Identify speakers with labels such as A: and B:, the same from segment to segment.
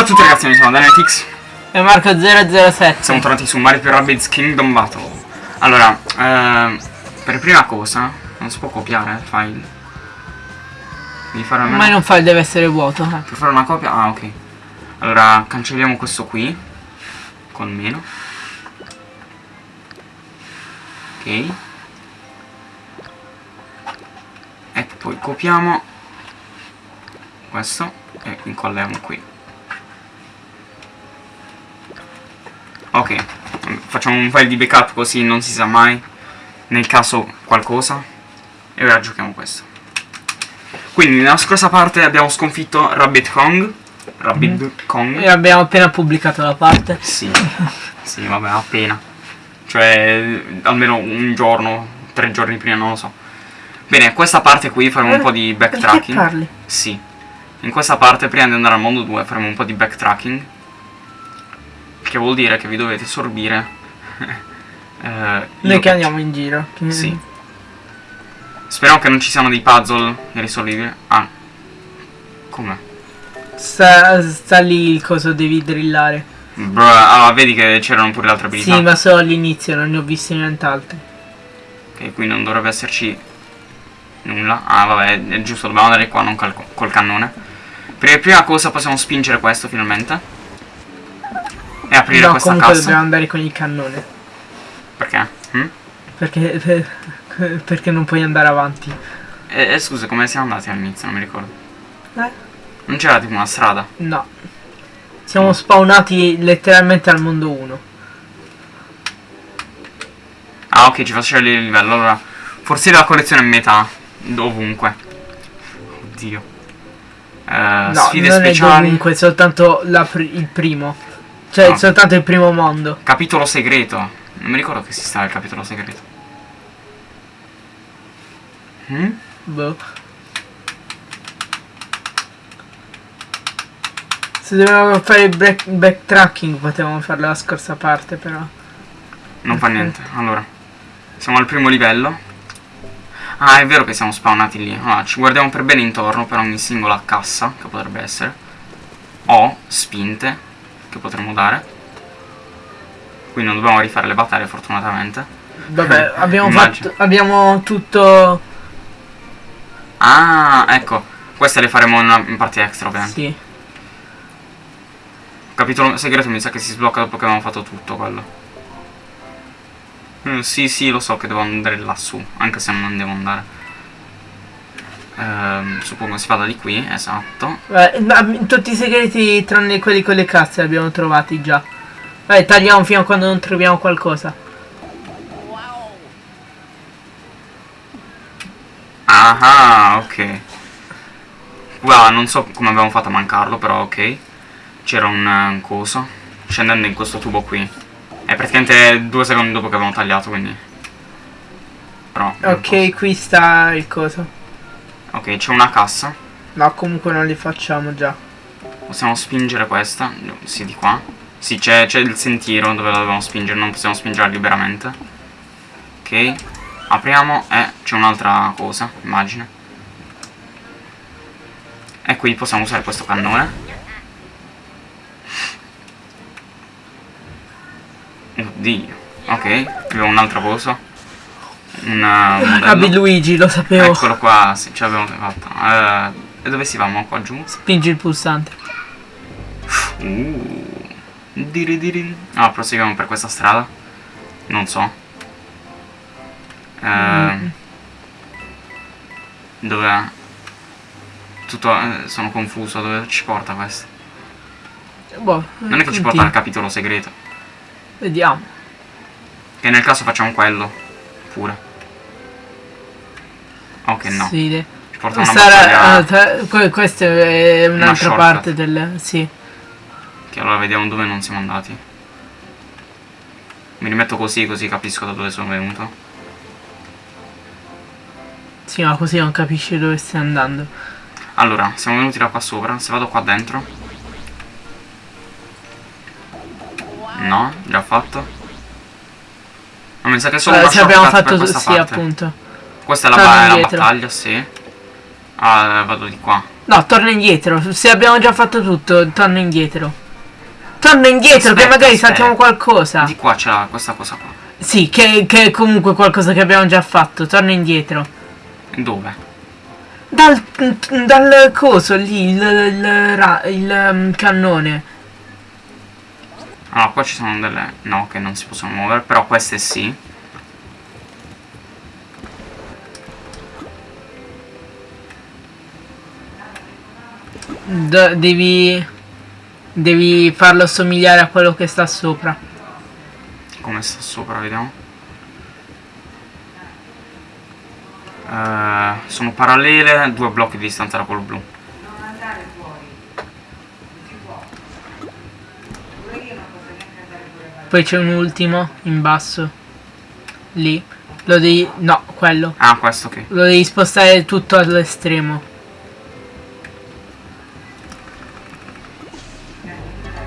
A: Ciao a tutti ragazzi, mi sono Danetix
B: E Marco007
A: Siamo tornati su Mario più Rabbids Kingdom Battle. Allora, ehm, per prima cosa Non si può copiare il file. Devi fare almeno
B: Ma non file deve essere vuoto eh.
A: Per fare una copia? Ah ok. Allora cancelliamo questo qui. Con meno. Ok. E poi copiamo Questo E incolliamo qui Ok Facciamo un file di backup così non si sa mai Nel caso qualcosa E ora giochiamo questo. Quindi nella scorsa parte abbiamo sconfitto Rabbit Kong Rabbit
B: Mm.
A: Kong.
B: E abbiamo appena pubblicato la parte.
A: Sì Sì vabbè appena. Cioè almeno un giorno Tre giorni prima non lo so. Bene questa parte qui faremo un po' di
B: Perché
A: backtracking.
B: parli?
A: Sì. In questa parte prima di andare al mondo 2 faremo un po' di backtracking Che vuol dire che vi dovete sorbire eh,
B: Noi che andiamo in giro
A: Sì Speriamo che non ci siano dei puzzle irrisolvibili Ah Come?
B: sta, sta lì il coso devi drillare
A: Bro, allora vedi che c'erano pure le altre abilità
B: Sì ma solo all'inizio non ne ho visti nient'altro
A: Che qui non dovrebbe esserci nulla. Ah, vabbè, è giusto, dobbiamo andare qua, non col, col cannone. Per prima cosa possiamo spingere questo finalmente. E aprire
B: No
A: questa
B: comunque
A: cassa.
B: dobbiamo andare con il cannone
A: Perché? Hm?
B: Perché Perché non puoi andare avanti
A: E, e scusa, come siamo andati all'inizio? Non mi ricordo.
B: Eh?
A: Non c'era tipo una strada.
B: No Siamo spawnati letteralmente al mondo 1
A: Ah, ok, ci fa scegliere il livello. Allora, forse la collezione è metà. Ovunque. Oddio. Eh,
B: No,
A: sfide
B: non è
A: speciali.
B: dovunque, soltanto la pri- il primo. Cioè,
A: No.
B: soltanto il primo mondo.
A: Capitolo segreto. Non mi ricordo che esisteva il capitolo segreto. Mm?
B: Boh. Se dovevamo fare il backtracking potevamo farlo la scorsa parte, però.
A: Non fa niente. Allora, siamo al primo livello. Ah, è vero che siamo spawnati lì. Allora, ci guardiamo per bene intorno per ogni singola cassa, che potrebbe essere. O spinte, che potremmo dare. Qui non dobbiamo rifare le battaglie, fortunatamente.
B: Vabbè, abbiamo fatto. Abbiamo tutto.
A: Ah, ecco. Queste le faremo in, in parte extra, ovviamente.
B: Sì.
A: Capitolo segreto mi sa che si sblocca dopo che abbiamo fatto tutto quello. Mm, sì, sì, lo so che devo andare lassù, anche se non devo andare. Ehm, suppongo si vada di qui, esatto.
B: Vabbè, ma tutti i segreti tranne quelli con le casse li abbiamo trovati già. Vai, tagliamo fino a quando non troviamo qualcosa.
A: Ah, ok. Guarda, non so come abbiamo fatto a mancarlo, però ok. C'era un, eh, un coso. Scendendo in questo tubo qui. È praticamente due secondi dopo che abbiamo tagliato, quindi... Però...
B: Ok, qui sta il coso.
A: Ok, c'è una cassa.
B: No, comunque non li facciamo già.
A: Possiamo spingere questa? Sì, di qua. Sì, c'è c'è il sentiero dove la dobbiamo spingere, non possiamo spingerla liberamente. Ok. Apriamo e c'è un'altra cosa, immagine. E qui possiamo usare questo cannone. Oddio. Ok, abbiamo un'altra cosa. Un uh, modello.
B: Abbi Luigi, lo sapevo.
A: Eccolo qua, sì, ce l'abbiamo fatta. Eh, e dove si va? mo? Qua giù?
B: Spingi il pulsante.
A: Uh. Diri diri. Ah, proseguiamo per questa strada. Non so. Eh,
B: Mm.
A: Dove... Tutto... eh, sono confuso, dove ci porta questo?
B: Boh,
A: Non è che ci porta al capitolo segreto.
B: Vediamo.
A: Che nel caso facciamo quello. Pure. Ok, no.
B: Sì,
A: Ci porta una
B: era-
A: battaglia...
B: ah, questa è un'altra parte del... Sì.
A: Che allora vediamo dove non siamo andati. Mi rimetto così, così capisco da dove sono venuto.
B: Sì, ma così non capisci dove stai andando.
A: Allora, siamo venuti da qua sopra. Se vado qua dentro. No, già fatto. Ma mi sa che solo una
B: ci abbiamo
A: per
B: fatto
A: questa
B: sì,
A: parte.
B: appunto.
A: Questa è la, ba- la battaglia, sì. Ah, vado di qua.
B: No, torna indietro. Se abbiamo già fatto tutto, torna indietro. Torna indietro, che
A: Aspetta,
B: magari
A: aspetta.
B: saltiamo qualcosa.
A: Di qua c'è questa cosa qua.
B: Sì, che, che è comunque qualcosa che abbiamo già fatto. Torna indietro.
A: Dove?
B: Dal, dal coso lì, il, il, ra- il, um, cannone.
A: Allora, qua ci sono delle... No, che non si possono muovere, però queste sì.
B: Devi. Devi farlo somigliare a quello che sta sopra.
A: Come sta sopra, vediamo. Eh, sono parallele, due blocchi di distanza da quello blu.
B: Poi c'è un ultimo in basso. Lì. Lo devi. No, quello.
A: Ah, questo che.
B: Lo devi spostare tutto all'estremo.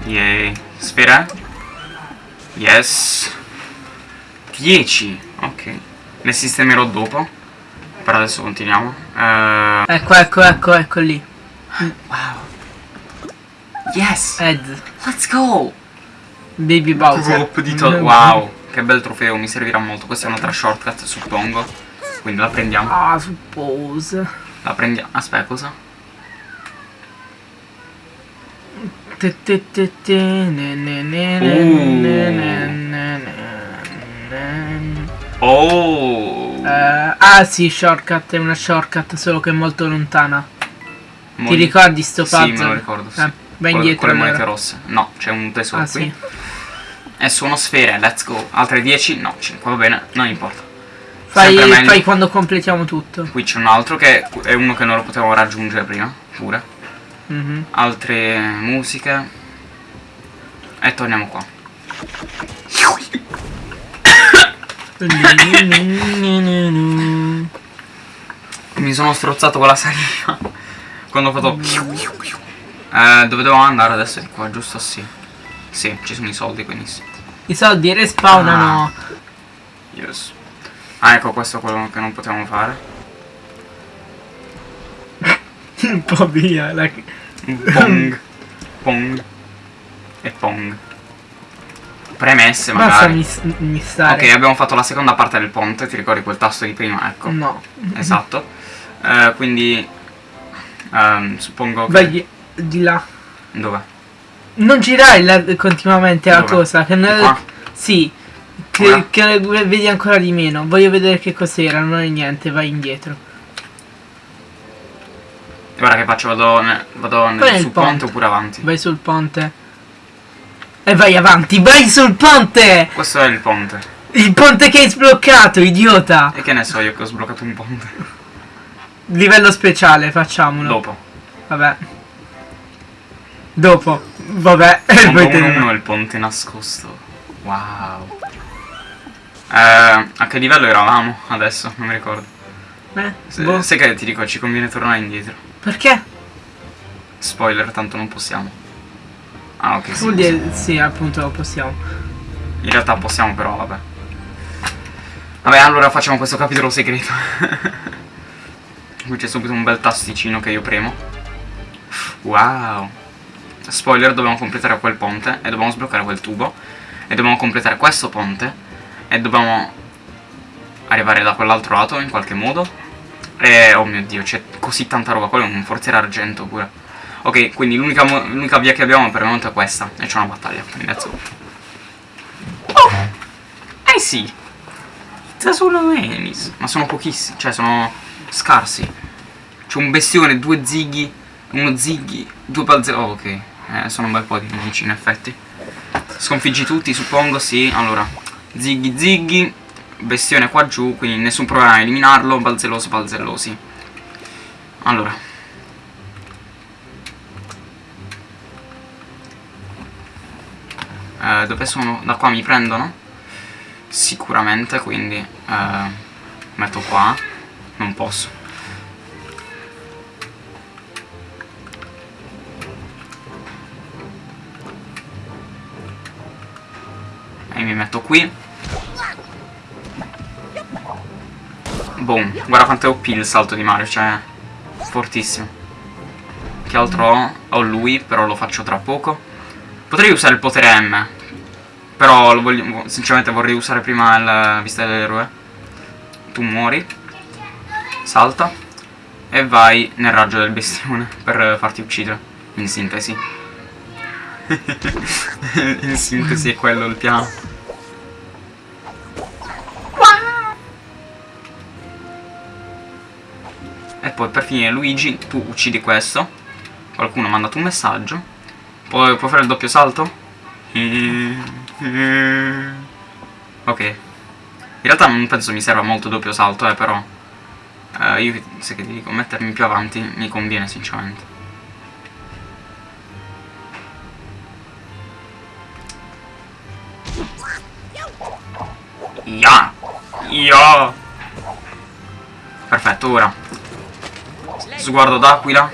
A: Yay. Sfera? Yes. 10. Ok. Le sistemerò dopo. Per adesso continuiamo. Eh,
B: Ecco, ecco, ecco, ecco lì.
A: wow. Yes.
B: Ed.
A: Let's go.
B: Baby Bowser.
A: Drop di to- Wow. Che bel trofeo, mi servirà molto. Questa è un'altra shortcut, suppongo. Quindi la prendiamo.
B: Ah, suppose.
A: La prendiamo. Aspetta, cosa? Uh. Oh.
B: Ah sì, shortcut, è una shortcut, solo che è molto lontana.
A: Mo-
B: Ti ricordi sto
A: Sì,
B: puzzle?
A: me lo ricordo. Sì.
B: Eh, vai
A: Con-
B: indietro
A: Con le monete rosse. No, c'è un tesoro
B: Ah
A: qui.
B: sì.
A: E sono sfere, let's go. Altre 10? No, 5, va bene, non importa.
B: Fai, fai quando completiamo tutto.
A: Qui c'è un altro che è uno che non lo potevamo raggiungere prima, pure.
B: Mhm.
A: Altre musiche. E torniamo qua. Mi sono strozzato con la saliva. Quando ho fatto... Eh, dove devo andare adesso? Di qua, giusto? Sì. Sì, ci sono i soldi, quindi sì.
B: I soldi respawnano.
A: Yes. Ah, ecco, questo è quello che non potevamo fare.
B: Un po' via. la-
A: Pong. Pong. E pong. Premesse,
B: Basta
A: magari.
B: mis- mistare.
A: Ok, abbiamo fatto la seconda parte del ponte, ti ricordi quel tasto di prima? Ecco.
B: No.
A: Esatto. Eh, quindi... ehm, suppongo che...
B: Vai di, là.
A: Dove?
B: Non girare la- continuamente la
A: Dove?
B: cosa. Che non-
A: qua?
B: Sì. Che, che vedi ancora di meno. Voglio vedere che cos'era. Non è niente. Vai indietro.
A: Guarda che faccio, vado, ne- vado nel- sul
B: ponte.
A: ponte oppure avanti.
B: Vai sul ponte. E vai avanti. Vai sul ponte.
A: Questo è il ponte.
B: Il ponte che hai sbloccato, idiota.
A: E che ne so io che ho sbloccato un ponte.
B: Livello speciale, facciamolo.
A: Dopo.
B: Vabbè. Dopo. Vabbè.
A: Ponte
B: Poi
A: 1
B: te-
A: 1 è il ponte nascosto. Wow. Eh, a che livello eravamo adesso? Non mi ricordo.
B: Eh,
A: Se-
B: boh.
A: sai che ti dico, ci conviene tornare indietro.
B: Perché?
A: Spoiler, tanto non possiamo. Ah, ok, sì.
B: Dire, sì, appunto possiamo.
A: In realtà possiamo, però, vabbè. Vabbè, allora facciamo questo capitolo segreto. Qui c'è subito un bel tasticino che io premo. Wow. Spoiler, dobbiamo completare quel ponte e dobbiamo sbloccare quel tubo. E dobbiamo completare questo ponte. E dobbiamo arrivare da quell'altro lato in qualche modo. E oh mio dio, c'è così tanta roba. Quello è un forziere argento pure. Ok, quindi l'unica via che abbiamo per il momento è questa. E c'è una battaglia. Quindi let's go. Oh! Eh sì! Ci sono enemies. Ma sono pochissimi, cioè sono scarsi. C'è un bestione, due zighi, uno zighi, due balzelli. Oh, ok. Eh, sono un bel po' di nemici in effetti. Sconfiggi tutti, suppongo, sì. Allora, zighi zighi, bestione qua giù, quindi nessun problema a eliminarlo, balzelloso balzellosi. Allora. Eh, dove sono? Da qua mi prendono? Sicuramente, quindi eh, metto qua. Non posso. E mi metto qui. Boom. Guarda quanto è OP il salto di Mario, cioè... Fortissimo. Che altro ho? Ho lui, però lo faccio tra poco. Potrei usare il potere M. Però voglio, sinceramente vorrei usare prima la vista dell'eroe. Tu muori. Salta. E vai nel raggio del bestione per farti uccidere. In sintesi. In sintesi è quello il piano. Poi per finire Luigi, tu uccidi questo. Qualcuno ha mandato un messaggio. Puoi, puoi fare il doppio salto? Ok. In realtà non penso mi serva molto doppio salto, eh, però... Eh, io, se che ti dico, mettermi più avanti mi conviene, sinceramente. Ya! Ya! Perfetto, ora. Sguardo d'aquila.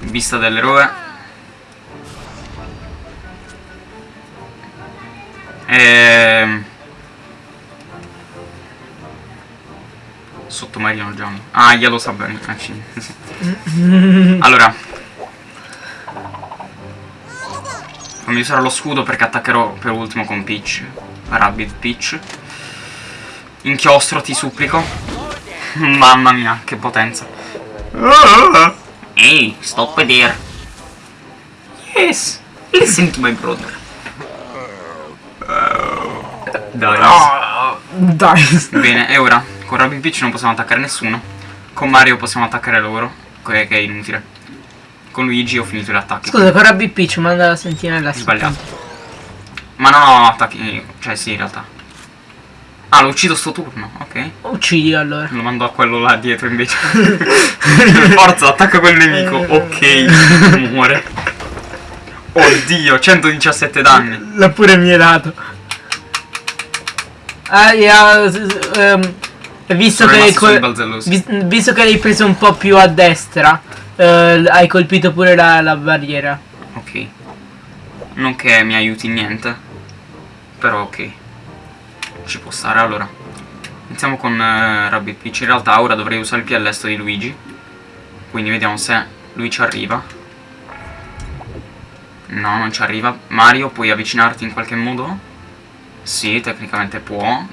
A: Vista dell'eroe. Ehm... Sottomarino Johnny. Ah, Yellow Submarine. Eh, sì, sì. Allora. Fammi usare lo scudo perché attaccherò per ultimo con Peach. Rabbit Peach. Inchiostro, ti supplico. Mamma mia, che potenza. Ehi, stop there. Yes, listen to my brother. Dai.
B: Dai.
A: Bene, e ora con Rabbit Peach non possiamo attaccare nessuno. Con Mario possiamo attaccare loro, che che è inutile. Con Luigi ho finito gli attacchi.
B: Scusa, con Rabbi Peach manda la sentinella
A: Sbagliato. Ma non ho attacchi. Cioè sì, in realtà. Ah, lo uccido sto turno, ok.
B: Uccidi allora.
A: Lo mando a quello là dietro invece. Forza, attacca quel nemico. Ok, muore. Oddio, 117 danni.
B: L'ha pure mi hai dato. Ah, yeah, ehm, visto, che vis- visto che l'hai preso un po' più a destra, eh, hai colpito pure la, la barriera.
A: Ok. Non che mi aiuti niente. Però ok. Ci può stare allora. Iniziamo con eh, Rabbit Peach. In realtà ora dovrei usare il piellesto di Luigi. Quindi vediamo se lui ci arriva. No, non ci arriva. Mario, puoi avvicinarti in qualche modo? Sì, tecnicamente può.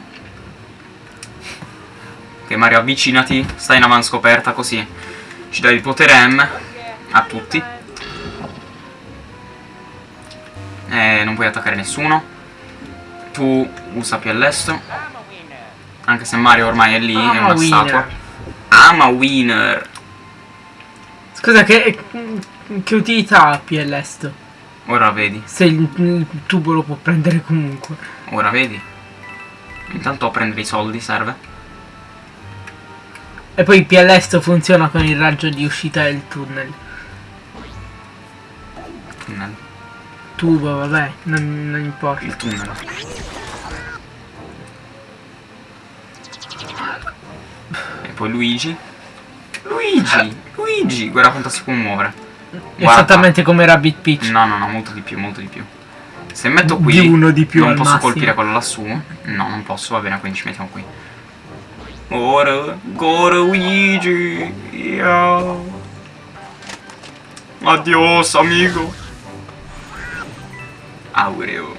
A: Ok, Mario, avvicinati. Stai in avanscoperta così. Ci dai il potere M a tutti. Eh, non puoi attaccare nessuno. Tu usa piellesto. Anche se Mario ormai è lì, è
B: I'm a
A: una
B: winner.
A: statua. I'm a winner.
B: Scusa, che, che utilità ha Piellesto?
A: Ora vedi,
B: Se il, il tubo lo può prendere comunque.
A: ora vedi. Intanto a prendere i soldi serve.
B: E poi Piellesto funziona con il raggio di uscita del tunnel.
A: Tunnel.
B: Tubo, vabbè, non, non importa.
A: Il tunnel. Poi Luigi. Luigi! Luigi! Guarda quanto si può muovere. Guarda.
B: Esattamente come Rabbit Peach.
A: No, no, no, molto di più, molto di più. Se metto qui,
B: Di uno di più
A: non posso
B: massimo.
A: colpire quello lassù. No, non posso, va bene, quindi ci mettiamo qui. Ora, ora Luigi. Yo. Adios, amico. Aureo.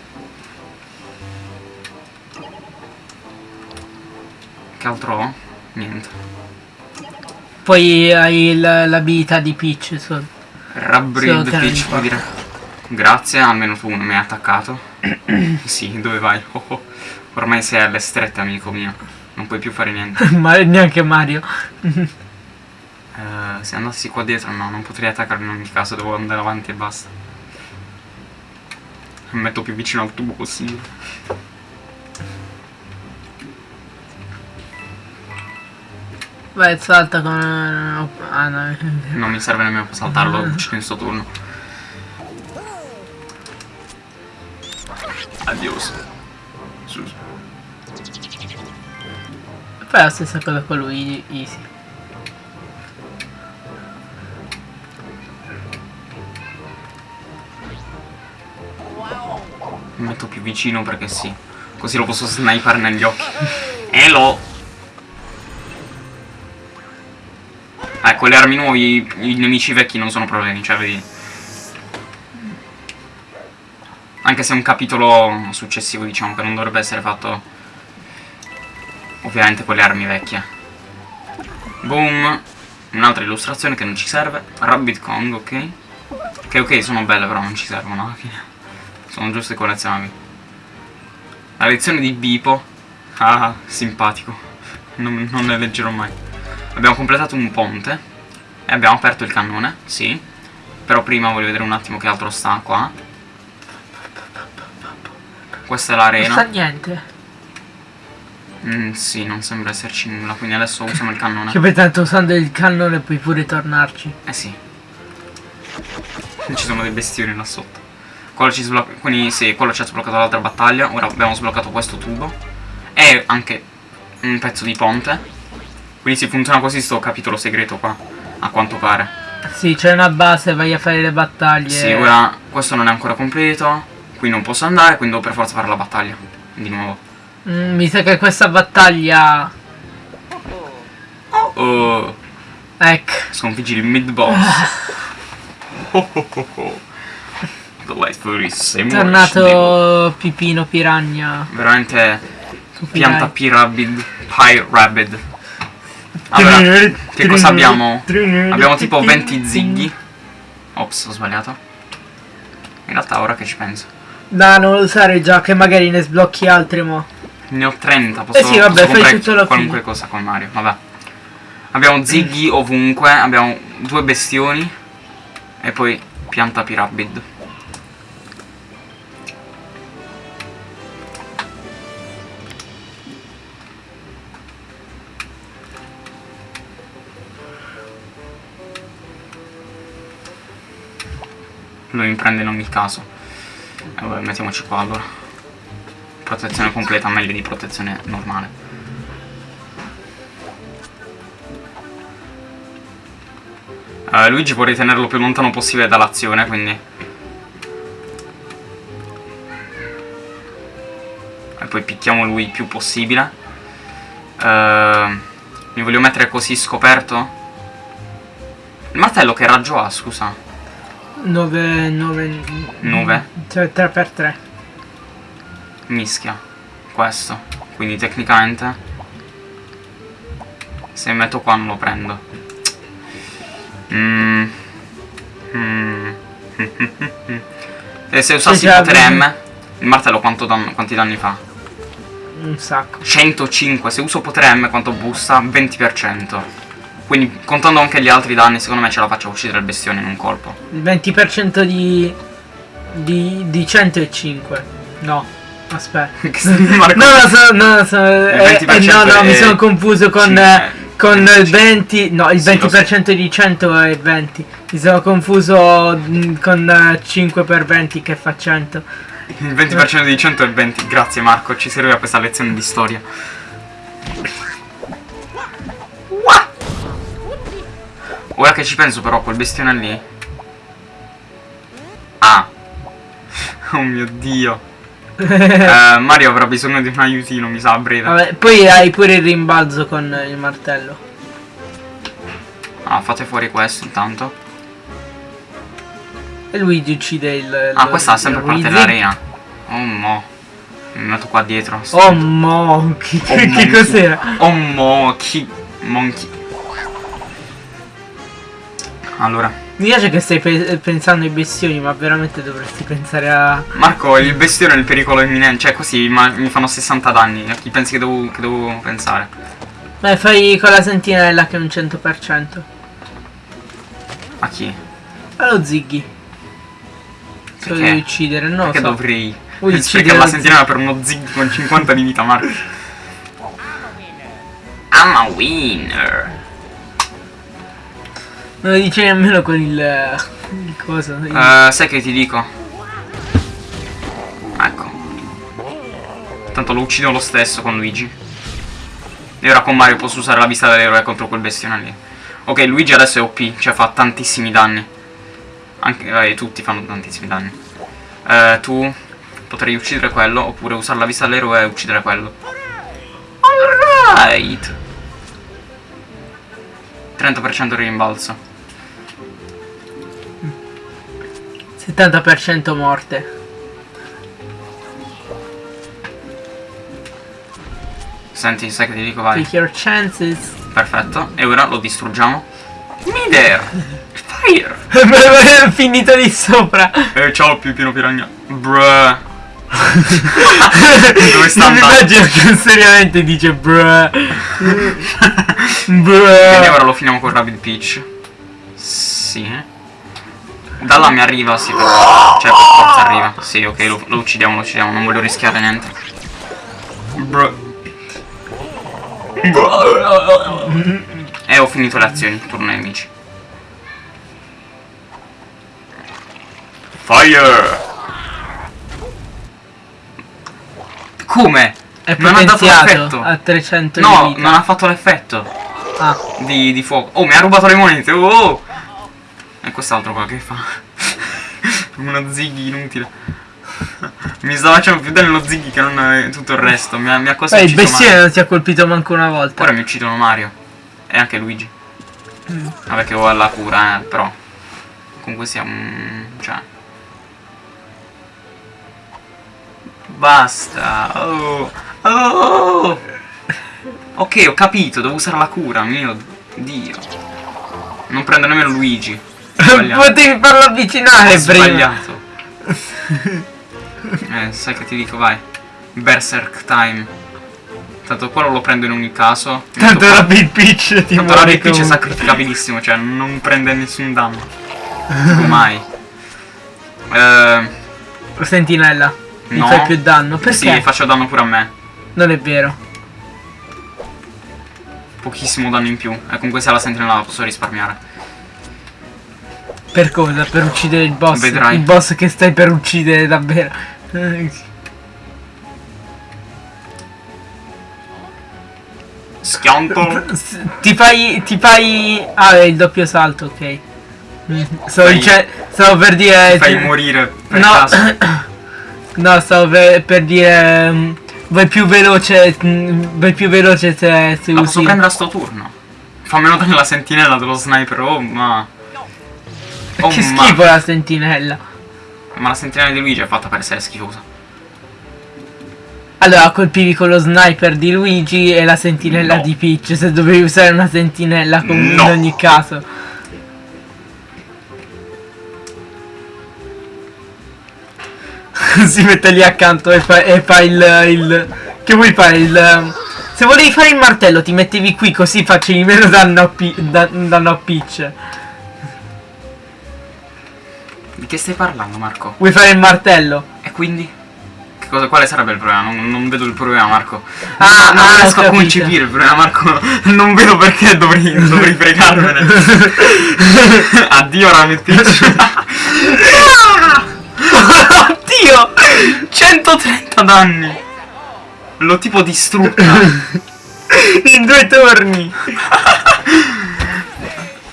A: Che altro ho? Niente.
B: Poi hai l- l'abilità di Peach. so-
A: Rabbrid
B: Sì, ok,
A: Peach può dire grazie, almeno tu non mi hai attaccato. sì, dove vai? Oh, oh. Ormai sei alle strette, amico mio. Non puoi più fare niente.
B: Ma neanche Mario.
A: Eh, se andassi qua dietro, no, non potrei attaccare in ogni caso, devo andare avanti e basta. Mi metto più vicino al tubo possibile.
B: Vai, salta con... Ah no.
A: Non mi serve nemmeno per saltarlo, lo uccido in sto turno. Adios. Sus.
B: Fai la stessa cosa con lui, easy.
A: Mi metto più vicino perché sì. Così lo posso snipare negli occhi. Elo! Eh, con le armi nuovi i nemici vecchi non sono problemi, cioè vedi. Anche se è un capitolo successivo, diciamo, che non dovrebbe essere fatto ovviamente con le armi vecchie. Boom. Un'altra illustrazione che non ci serve. Rabbit Kong, ok. Che ok, sono belle però non ci servono alla fine. Sono giuste collezionabili. La lezione di Bipo. Ah, simpatico. Non, non ne leggerò mai. Abbiamo completato un ponte. E abbiamo aperto il cannone, sì. Però prima voglio vedere un attimo che altro sta qua. Questa è
B: Non sta
A: l'arena.
B: niente.
A: Mm, sì, non sembra esserci nulla. Quindi adesso usiamo il cannone.
B: Che per tanto usando il cannone puoi pure tornarci.
A: Eh sì. Ci sono dei bestioni là sotto. Quello ci sblocca. Quindi sì, quello ci ha sbloccato l'altra battaglia. Ora abbiamo sbloccato questo tubo. E anche un pezzo di ponte. Quindi si funziona così sto capitolo segreto qua. A quanto pare.
B: Sì, c'è una base, vai a fare le battaglie.
A: Sì, ora questo non è ancora completo. Qui non posso andare, quindi devo per forza fare la battaglia. Di nuovo.
B: Mm, mi sa che questa battaglia...
A: Oh,
B: Ecco.
A: sconfiggi il mid boss. Oh, oh, oh, oh. The food is
B: Tornato Pipino Piragna.
A: Veramente pianta
B: Pirai.
A: P-Rabbid, Pie Rabbid. Allora, che cosa abbiamo? Abbiamo tipo 20 zighi. Ops, ho sbagliato. In realtà ora che ci penso.
B: Da non usare già che magari ne sblocchi altri mo.
A: Ne ho 30, posso,
B: Eh sì, vabbè,
A: posso
B: fai tutto
A: qualunque
B: fine.
A: cosa con Mario, vabbè. Abbiamo zighi ovunque, abbiamo due bestioni e poi pianta P-Rabbid. Lui mi prende in ogni caso. E vabbè, mettiamoci qua allora. Protezione completa, meglio di protezione normale. Eh, Luigi vorrei tenerlo più lontano possibile dall'azione, quindi... E poi picchiamo lui il più possibile. Eh, mi voglio mettere così scoperto. Il martello che raggio ha, scusa?
B: 9 9
A: Nove?
B: Cioè 3x3.
A: Mischia. Questo. Quindi tecnicamente... Se metto qua non lo prendo. Mm. Mm. e se usassi il
B: già,
A: potere. M, il martello quanto dan- quanti danni fa?
B: Un sacco.
A: 105. Se uso potere M quanto busta? 20%. Quindi contando anche gli altri danni, secondo me ce la faccio uccidere il bestione in un colpo.
B: Il 20% di di di 105. No. Aspetta.
A: Marco-
B: No, no, so, no, so, eh,
A: 20%
B: eh, no, no, mi
A: è
B: sono confuso con, eh, con
A: Eh,
B: il 20, no, il
A: Sì, lo so.
B: 20% di 100 è 20. Mi sono confuso mm, con eh, 5 per 20 che fa 100.
A: Il 20% di 100 è 20. Grazie Marco, ci serviva questa lezione di storia. Ora che ci penso però, quel bestione lì... Ah! Oh mio dio. Eh, Mario avrà bisogno di un aiutino, mi sa, a breve.
B: Vabbè, poi hai pure il rimbalzo con il martello.
A: Ah, fate fuori questo intanto.
B: E Luigi uccide il...
A: Ah,
B: lo-
A: questa è sempre
B: il
A: parte dell'arena. Oh mo. Mi metto qua dietro.
B: Oh monkey.
A: Oh,
B: che cos'era?
A: Oh monkey. Monkey. Allora.
B: Mi piace che stai pe- pensando ai bestioni, ma veramente dovresti pensare a...
A: Marco, il bestione è il pericolo imminente. Cioè, così mi fanno 60 danni. A chi pensi che devo, che devo pensare?
B: Beh, fai con la sentinella che è un 100%.
A: A chi?
B: Allo Ziggy. Se lo devi uccidere, no?
A: Perché
B: so.
A: dovrei
B: uccidere
A: la sentinella per uno zig con 50 di vita, Marco? I'm a winner.
B: Non lo dice nemmeno con il... il coso. il-
A: Eh, sai che ti dico? Ecco. Tanto lo uccido lo stesso con Luigi. E ora con Mario posso usare la vista dell'eroe contro quel bestione lì. Ok, Luigi adesso è OP, cioè fa tantissimi danni. Anche eh, tutti fanno tantissimi danni. Eh, tu potrei uccidere quello, oppure usare la vista dell'eroe e uccidere quello. Alright. 30% di rimbalzo.
B: 70% morte.
A: Senti, sai che ti dico, vai.
B: Take your chances.
A: Perfetto. E ora lo distruggiamo. Midair! Fire!
B: Finito lì sopra.
A: Eh, ciao, più pieno piranha. Bruh. Dove sta andando?
B: immagino che seriamente dice bruh.
A: Quindi
B: bruh.
A: ora lo finiamo con Rabbit Peach. Sì. Da là mi arriva, sì. per- Cioè, per forza arriva. Sì, ok, lo, lo uccidiamo, lo uccidiamo. Non voglio rischiare niente. E ho finito le azioni, turno ai nemici. Fire! Come?
B: È
A: Non ha dato l'effetto.
B: a 300 di
A: No, non ha fatto l'effetto
B: Ah,
A: di, di fuoco. Oh, mi ha rubato le monete. Oh. E quest'altro qua che fa? Uno ziggy inutile. Mi sta facendo più danni lo ziggy che non eh, tutto il resto. Mi ha, mi ha quasi
B: Beh, il
A: ucciso
B: bestione
A: Mario.
B: non ti ha colpito manco una volta.
A: Ora mi uccidono Mario. E anche Luigi.
B: Mm.
A: Vabbè che ho la cura, eh, però. Comunque sia un... cioè... Basta. Oh. Oh. Ok, ho capito, devo usare la cura, mio dio. Non prendo nemmeno Luigi.
B: Potevi farlo avvicinare
A: Ho
B: prima.
A: sbagliato. eh, sai che ti dico, vai. Berserk time. Tanto quello lo prendo in ogni caso.
B: Tanto Rapid Peach ti
A: Tanto Big Peach è sacrificabilissimo, cioè non prende nessun danno. Mai. Eh,
B: Sentinella. Mi
A: No.
B: fai più danno. Perché?
A: sì, faccio danno pure a me.
B: Non è vero.
A: Pochissimo danno in più. E comunque se la sentinella la posso risparmiare.
B: Per cosa? Per uccidere il boss.
A: Vedrai.
B: Il boss che stai per uccidere davvero.
A: Schianto.
B: Ti fai. Ti fai. Ah, è il doppio salto, ok. Stavo,
A: Fai-
B: stavo per dire.
A: Fai morire per
B: No.
A: caso.
B: no, stavo per, per dire. mm, Vai più veloce. mm, Vai più veloce se, se
A: La posso
B: usi.
A: prendere a sto turno. Fa meno danno la sentinella dello sniper. Oh ma. Oh
B: che
A: ma.
B: schifo la sentinella.
A: Ma la sentinella di Luigi è fatta per essere schifosa.
B: Allora colpivi con lo sniper di Luigi e la sentinella
A: No.
B: di Peach. Se dovevi usare una sentinella comunque
A: No.
B: in ogni caso. si mette lì accanto e fa, e fa il, il. Che vuoi fare? Il. Se volevi fare il martello ti mettevi qui così facevi meno danno a, Pi- da- danno a Peach.
A: Di che stai parlando, Marco?
B: Vuoi fare il martello?
A: E quindi? Che cosa, quale sarebbe il problema? Non, non vedo il problema, Marco.
B: Ah,
A: non
B: ah,
A: riesco a concepire il problema, Marco. Non vedo perché dovrei, dovrei fregarmene. Addio, Rabbit Peach.
B: Oddio!
A: 130 danni. L'ho tipo distrutta.
B: In due turni!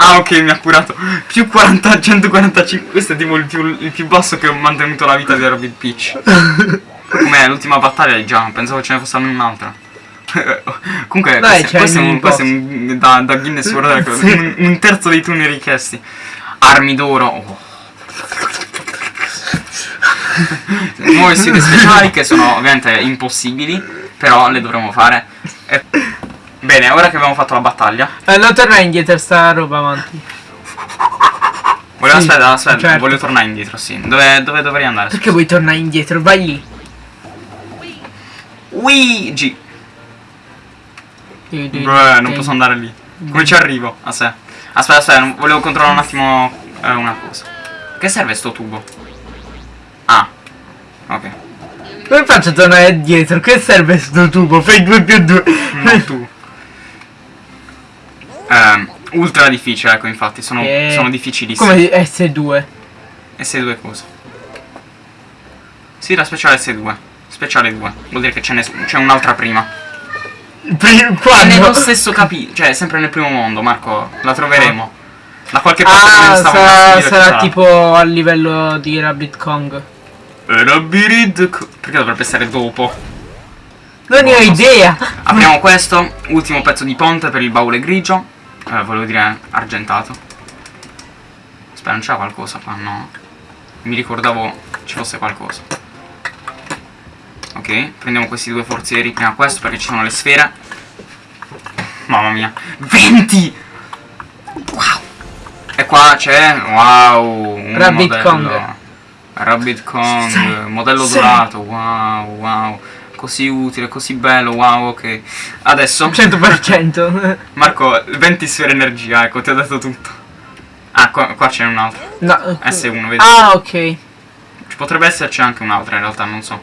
A: Ah, ok, mi ha curato. Più 40, 145. Questo è tipo il più, il più basso che ho mantenuto la vita di Rabbit Peach. Com'è l'ultima battaglia già? Pensavo ce ne fosse un'altra. Comunque,
B: Dai,
A: questo, questo un, questo è un- da, da Guinness World Record.
B: Sì.
A: un, un terzo dei turni richiesti. Armi d'oro. Oh. Nuove sfide speciali che sono ovviamente impossibili, però le dovremo fare. E- Bene, ora che abbiamo fatto la battaglia,
B: Eh, non tornare indietro sta roba avanti.
A: volevo
B: Sì,
A: aspetta, aspetta,
B: certo.
A: voglio tornare indietro, sì. Dove, dove dovrei andare?
B: Perché vuoi tornare indietro? Vai lì.
A: Luigi! Beh, non posso andare lì. Come ci arrivo? A sé. Aspetta, aspetta, volevo controllare un attimo eh, una cosa. Che serve sto tubo? Ah. Ok.
B: Come faccio a tornare indietro? Che serve sto tubo? Fai 2 più 2.
A: Non tu. Ehm, ultra difficile, ecco, infatti, sono,
B: Eh,
A: sono difficilissimi.
B: Come S2.
A: S2 cosa? Sì, la speciale S2. Speciale 2. Vuol dire che c'è un'altra prima. È nello stesso capitolo, cioè sempre nel primo mondo, Marco. La troveremo. Da qualche parte
B: Ah, sarà, sarà tipo a livello di Rabbit Kong.
A: Rabbit Co- Perché dovrebbe essere dopo?
B: Non ne ho idea.
A: Apriamo questo, ultimo pezzo di ponte per il baule grigio. Eh, volevo dire argentato. Aspetta, non c'era qualcosa qua, no? Mi ricordavo ci fosse qualcosa. Ok, prendiamo questi due forzieri. Prima questo perché ci sono le sfere. Mamma mia. 20! Wow! E qua c'è... Wow! Un
B: Rabbit
A: modello.
B: Kong.
A: Rabbit Kong, modello dorato. Wow, wow. Così utile, così bello, wow, ok. Adesso...
B: 100%.
A: Marco, 20 sfere energia, ecco, ti ho detto tutto. Ah, qua, qua c'è un altro.
B: No.
A: S1, vedi?
B: Ah, ok.
A: Ci potrebbe esserci anche un'altra in realtà, non so.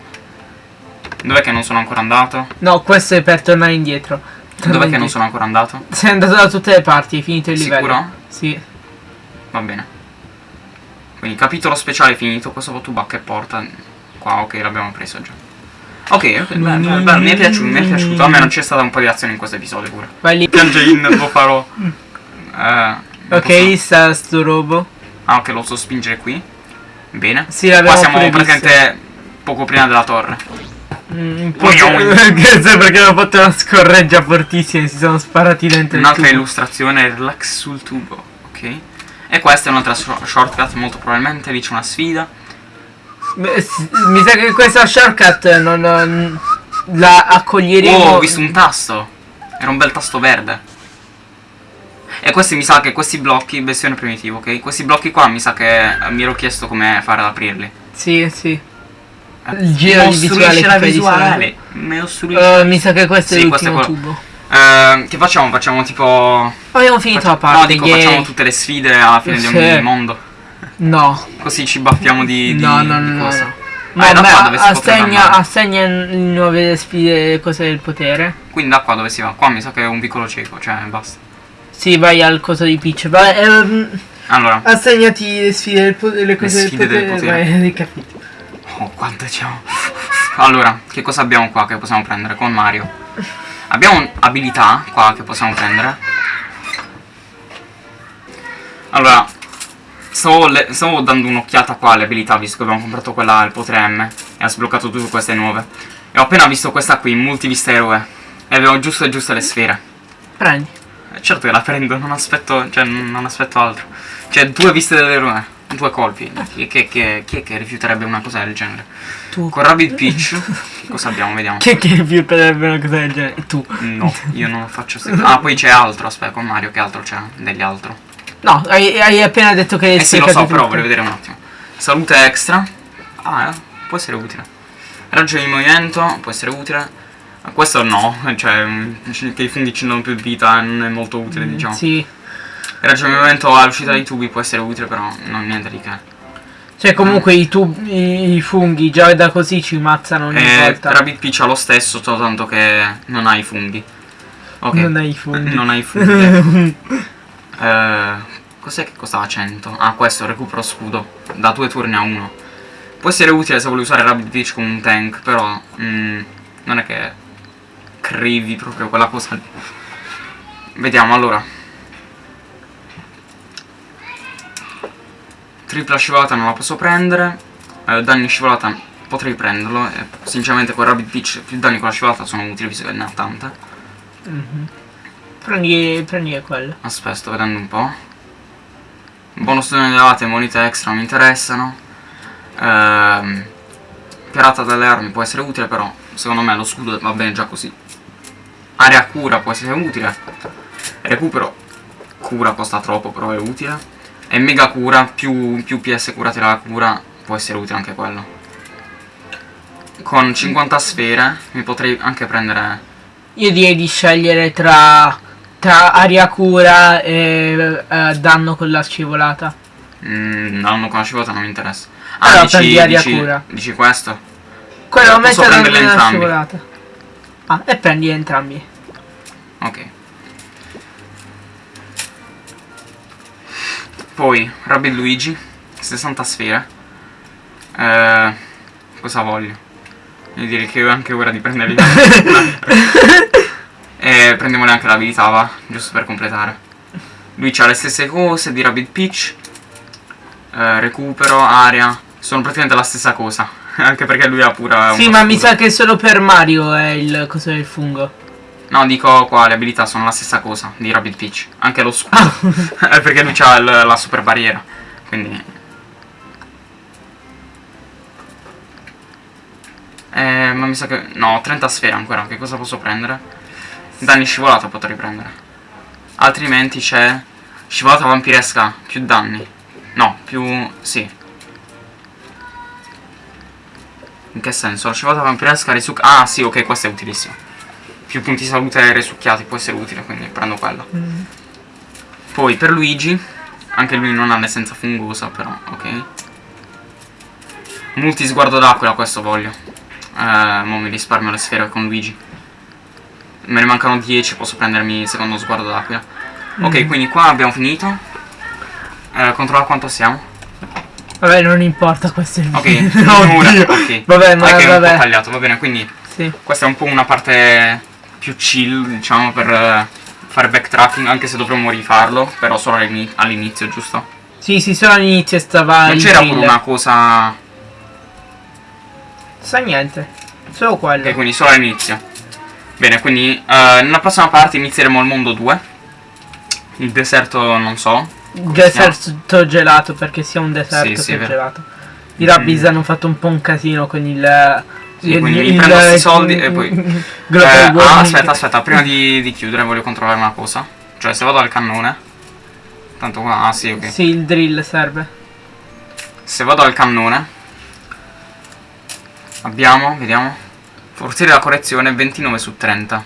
A: Dov'è che non sono ancora andato?
B: No, questo è per tornare indietro.
A: Dov'è che non sono ancora andato?
B: Sei andato da tutte le parti, hai finito il livello.
A: Sicuro?
B: Sì.
A: Va bene. Quindi capitolo speciale finito, questo tubac che porta. Qua, ok, l'abbiamo preso già. Ok, ok, bello, bello, bello, mi è piaciuto, mi è piaciuto. A me non c'è stata un po' di azione in questo episodio pure.
B: Vai lì.
A: Piange in, lo farò. Eh, non
B: Ok,
A: posso-
B: sta sto robo.
A: Ah, ok, lo so spingere qui. Bene.
B: Sì,
A: Qua siamo praticamente poco prima della torre.
B: Mm, un po'
A: Vogliamo-
B: Grazie perché hanno fatto una scorreggia fortissima e si sono sparati dentro
A: Un'altra illustrazione, relax sul tubo, ok? E questa è un'altra shor- shortcut, molto probabilmente, lì c'è una sfida.
B: Mi sa che questa shortcut non, non- la accoglieremo.
A: Oh, ho visto un tasto! Era un bel tasto verde. E questi mi sa che questi blocchi, versione primitiva, ok? Questi blocchi qua mi sa che eh, mi ero chiesto come fare ad aprirli.
B: Sì, sì.
A: Eh,
B: Il giro di visuale
A: la visuale.
B: Eh, mi sa che questo
A: Sì,
B: è l'ultimo tubo.
A: Eh, che facciamo? Facciamo tipo...
B: Abbiamo finito la parte.
A: No, dico,
B: yay.
A: facciamo tutte le sfide alla fine di
B: Sì.
A: ogni mondo.
B: No.
A: Così ci baffiamo di, di,
B: no, no,
A: di
B: no, no,
A: cosa.
B: no.
A: Ah, potrebbe
B: assegna, assegna nuove sfide cose del potere.
A: Quindi da qua dove si va? Qua mi sa che è un piccolo cieco, cioè basta.
B: Sì, vai al coso di Peach. Vai, ehm,
A: Allora,
B: assegnati le sfide del potere. Le cose
A: sfide del potere.
B: Vai, hai capito.
A: oh, quante c'è. Allora, che cosa abbiamo qua che possiamo prendere con Mario? Abbiamo abilità qua che possiamo prendere. Allora, stavo, le- stavo dando un'occhiata qua alle abilità visto che abbiamo comprato quella al potere M e ha sbloccato tutte queste nuove. E ho appena visto questa qui, multivista eroe. E avevo giusto e giusto le sfere.
B: Prendi.
A: Eh, Certo che la prendo, non aspetto, cioè non aspetto altro. Cioè, due viste dell'eroe, due colpi. Chi, che- che- chi è che rifiuterebbe una cosa del genere?
B: Tu.
A: Con Rabbit Peach, che cosa abbiamo? Vediamo.
B: Che che rifiuterebbe una cosa del genere? Tu.
A: No, io non lo faccio sempre. Ah, poi c'è altro, aspetta, con Mario, che altro c'è? Degli altro.
B: No, hai, hai appena detto che hai
A: Eh sì, lo so, però voglio vedere un attimo. Salute extra. Ah, eh, può essere utile. Raggio di movimento, può essere utile. Eh, Questo no, cioè mm, che i funghi ci danno più vita non è molto utile, diciamo.
B: Mm, Sì.
A: Raggio di movimento all'uscita dai tubi può essere utile, però non niente di che.
B: Cioè comunque i, tub- i, funghi già da così ci mazzano ogni
A: Eh,
B: volta.
A: Rabbit Peach ha lo stesso, soltanto che non ha i funghi. Ok.
B: Non hai i funghi.
A: Non ha i funghi. Eh, cos'è che costava 100? Ah, questo, recupero scudo. Da due turni a uno. Può essere utile se vuoi usare Rabbit Peach come un tank, però mm, non è che crivi proprio quella cosa lì. Vediamo allora. Tripla scivolata non la posso prendere. Eh, danni scivolata potrei prenderlo. E sinceramente con Rabbit Peach più danni con la scivolata sono utili visto che ne ha tante.
B: Mhm. Prendi, prendi quello.
A: Aspetta, sto vedendo un po'. Bonus donne elevate e monete extra mi interessano. Ehm, pirata delle armi può essere utile, però secondo me lo scudo va bene già così. Area cura può essere utile. Recupero cura costa troppo, però è utile. E mega cura, più, più PS curati dalla cura, può essere utile anche quello. Con 50 sfere mi potrei anche prendere
B: Io direi di scegliere tra, tra aria cura e eh, danno con la scivolata.
A: Mm, danno con la scivolata non mi interessa. Ah,
B: Allora,
A: dici,
B: prendi aria
A: dici-
B: cura.
A: dici questo?
B: Quello lo
A: posso
B: metto
A: prenderli
B: nella
A: entrambi.
B: scivolata. Ah, e prendi entrambi.
A: Ok. Poi, Rabbit Luigi, 60 sfere. Eh, cosa voglio? Io direi che è anche ora di prenderli. e prendiamole anche l'abilità, va? Giusto per completare. Lui ha le stesse cose di Rabbit Peach. Eh, recupero, area. Sono praticamente la stessa cosa. anche perché lui ha pura...
B: Sì, ma mi sa che solo per Mario è il coso del fungo.
A: No, dico qua, le abilità sono la stessa cosa di Rabbit Peach. Anche lo scudo.
B: Ah,
A: È perché lui ha la super barriera. Quindi... Eh, ma mi sa che... No, 30 sfere ancora. Che cosa posso prendere? Danni scivolata potrei prendere. Altrimenti c'è... Scivolata vampiresca. Più danni. No, più... Sì. In che senso? La scivolata vampiresca risucca... Ah, sì, ok, questo è utilissimo. Più punti salute risucchiati può essere utile, quindi prendo quello.
B: mm.
A: Poi per Luigi, anche lui non ha l'essenza fungosa, però, ok. Multi sguardo d'aquila, questo voglio. Eh, mo mi risparmio le sfere con Luigi. Me ne mancano 10, posso prendermi il secondo sguardo d'aquila. Ok,
B: Mm.
A: quindi qua abbiamo finito. Eh, controlla quanto siamo.
B: Vabbè, non importa, questo è il
A: Ok,
B: video.
A: un'ora,
B: Oddio.
A: ok.
B: Vabbè, ma
A: Ah, che è un po'
B: vabbè.
A: tagliato, va bene, quindi
B: Sì.
A: questa è un po' una parte più chill, diciamo, per eh, fare backtracking, anche se dovremmo rifarlo, però solo all'ini- all'inizio, giusto?
B: Sì, sì, solo all'inizio stava
A: Non c'era pure una cosa...
B: Sa niente. Solo quello.
A: Ok, quindi solo all'inizio. Bene, quindi eh, nella prossima parte inizieremo il mondo 2. Il deserto non so.
B: Deserto gelato, perché sia un deserto
A: Sì, sì,
B: gelato. I Rabbies
A: Mm.
B: hanno fatto un po' un casino con il...
A: Sì, quindi mi prendo sti soldi e poi- Eh, ah, aspetta, aspetta, prima di, di chiudere voglio controllare una cosa. Cioè, se vado al cannone... Tanto qua... Ah, sì, ok.
B: Sì, il drill serve.
A: Se vado al cannone... Abbiamo, vediamo. Forziere della correzione 29 su 30.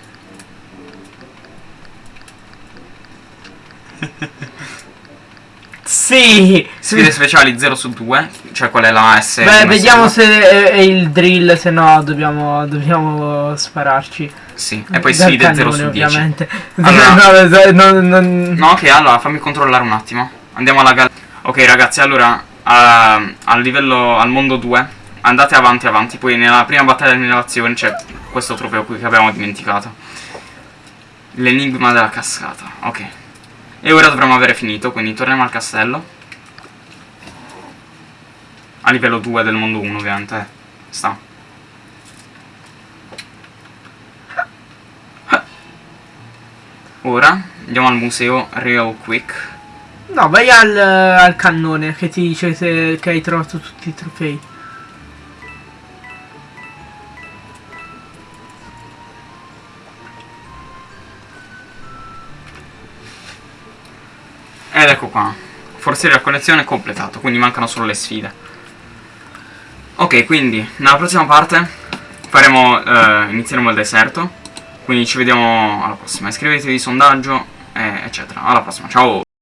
B: Sì!
A: Sfide speciali 0 su 2. Cioè, qual è la S?
B: Beh,
A: di
B: vediamo se è, il drill, se no dobbiamo, dobbiamo spararci.
A: Sì, e poi
B: Dal
A: sfide 0
B: cannone,
A: su 10.
B: ovviamente.
A: Allora-
B: no, no, no,
A: no- ok, allora fammi controllare un attimo. Andiamo alla gal... Ok, ragazzi, allora, a- al livello, al mondo 2, andate avanti, avanti. Poi nella prima battaglia dell'innovazione c'è questo trofeo qui che abbiamo dimenticato. L'enigma della cascata, ok. E ora dovremmo avere finito, quindi torniamo al castello. A livello 2 del mondo 1, ovviamente. eh. Sta. Ora andiamo al museo real quick.
B: No, vai al, al cannone che ti dice se, che hai trovato tutti i trofei.
A: Ed ecco qua. Forse la collezione è completato, quindi mancano solo le sfide. Ok, quindi nella prossima parte faremo, eh, inizieremo il deserto. Quindi ci vediamo alla prossima. Iscrivetevi sondaggio, eh, eccetera. Alla prossima, ciao!